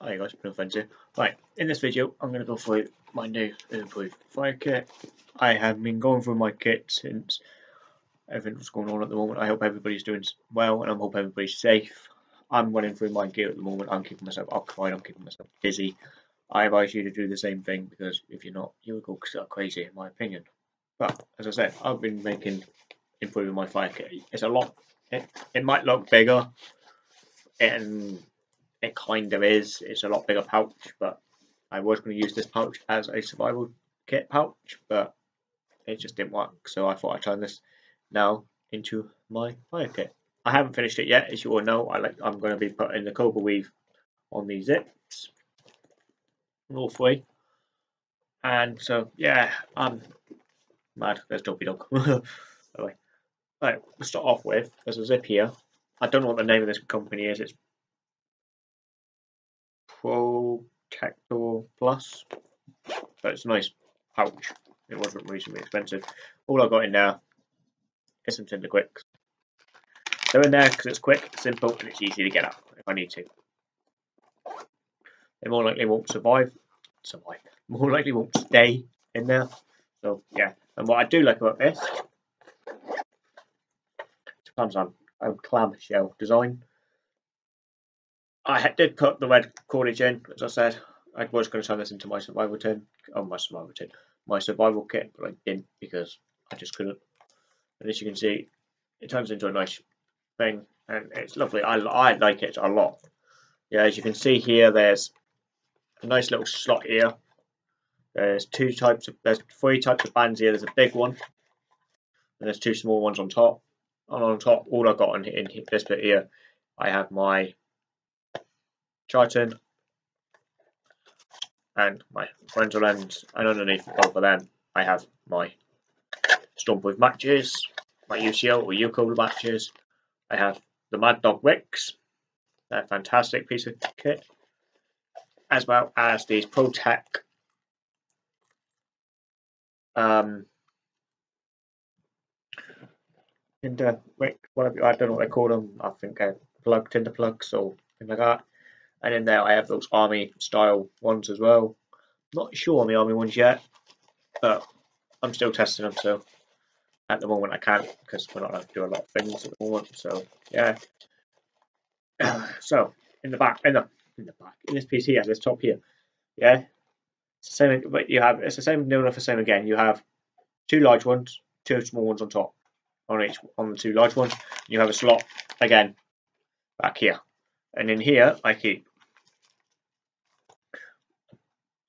Hi guys, no friends. Right, in this video I'm going to go through my new improved fire kit. I have been going through my kit since everything was going on at the moment. I hope everybody's doing well and I hope everybody's safe. I'm running through my gear at the moment. I'm keeping myself occupied, I'm keeping myself busy. I advise you to do the same thing because if you're not, you'll go crazy in my opinion. But as I said, I've been making improving my fire kit. It's a lot. It, it might look bigger and it kind of is. It's a lot bigger pouch, but I was going to use this pouch as a survival kit pouch, but it just didn't work. So I thought I'd turn this now into my fire kit. I haven't finished it yet, as you all know. I like I'm going to be putting the cobra weave on these zips, all three. And so yeah, I'm mad. There's Dopey Dog. anyway, right, we'll start off with there's a zip here. I don't know what the name of this company is. It's Protector Plus. But it's a nice pouch. It wasn't reasonably expensive. All I've got in there is some Tinder Quicks. They're in there because it's quick, simple, and it's easy to get out if I need to. They more likely won't survive. Survive. More likely won't stay in there. So yeah. And what I do like about this, it on a clamshell design. I did put the red cordage in, as I said. I was going to turn this into my survival tin. Oh, my survival tin. My survival kit, but I didn't because I just couldn't. And as you can see, it turns into a nice thing. And it's lovely. I, I like it a lot. Yeah, as you can see here, there's a nice little slot here. There's two types of, there's three types of bands here. There's a big one. And there's two small ones on top. And on top, all I've got in, in this bit here, I have my Triton, and my parental lens, and underneath both of them I have my Stump with matches, my UCO or U matches. I have the Mad Dog Wicks, a fantastic piece of kit, as well as these ProTech um, Tinder Wick, whatever I don't know what they call them. I think uh, plug Tinder plugs or thing like that. And in there I have those army style ones as well. Not sure on the army ones yet, but I'm still testing them. So at the moment I can't because we're not allowed to do a lot of things at the moment. So yeah. so in the back, in the in the back, in this piece here, this top here, yeah. It's the same, but you have it's the same no enough the same again. You have two large ones, two small ones on top, on each on the two large ones. You have a slot again back here, and in here I keep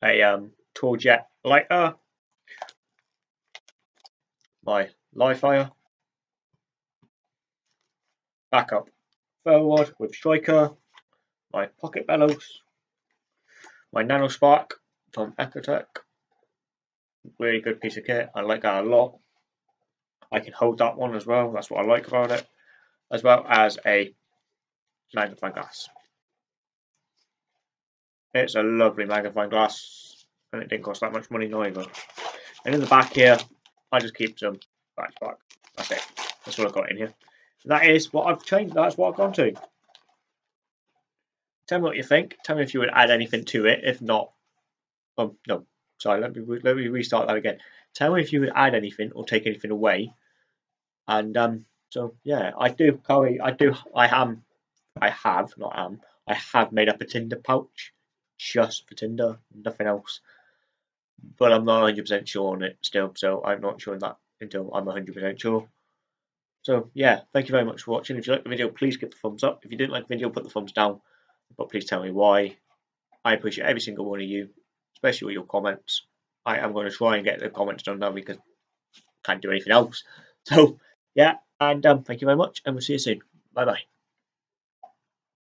a um, jet lighter, my live fire, backup forward with striker, my pocket bellows, my nano spark from Exotac, really good piece of kit, I like that a lot. I can hold that one as well, that's what I like about it, as well as a magnifying glass. It's a lovely magnifying glass, and it didn't cost that much money neither. And in the back here, I just keep some. That's it. That's what I've got in here. That is what I've changed. That's what I've gone to. Tell me what you think. Tell me if you would add anything to it. If not, um, no. Sorry, let me let me restart that again. Tell me if you would add anything or take anything away. And um, so yeah, I do curry. I do. I am. I have not am. I have made up a Tinder pouch just for Tinder, nothing else. But I'm not 100% sure on it still, so I'm not sure that until I'm 100% sure. So yeah, thank you very much for watching. If you like the video, please give the thumbs up. If you didn't like the video, put the thumbs down. But please tell me why. I appreciate every single one of you, especially all your comments. I am going to try and get the comments done now because I can't do anything else. So yeah, and um, thank you very much, and we'll see you soon. Bye bye.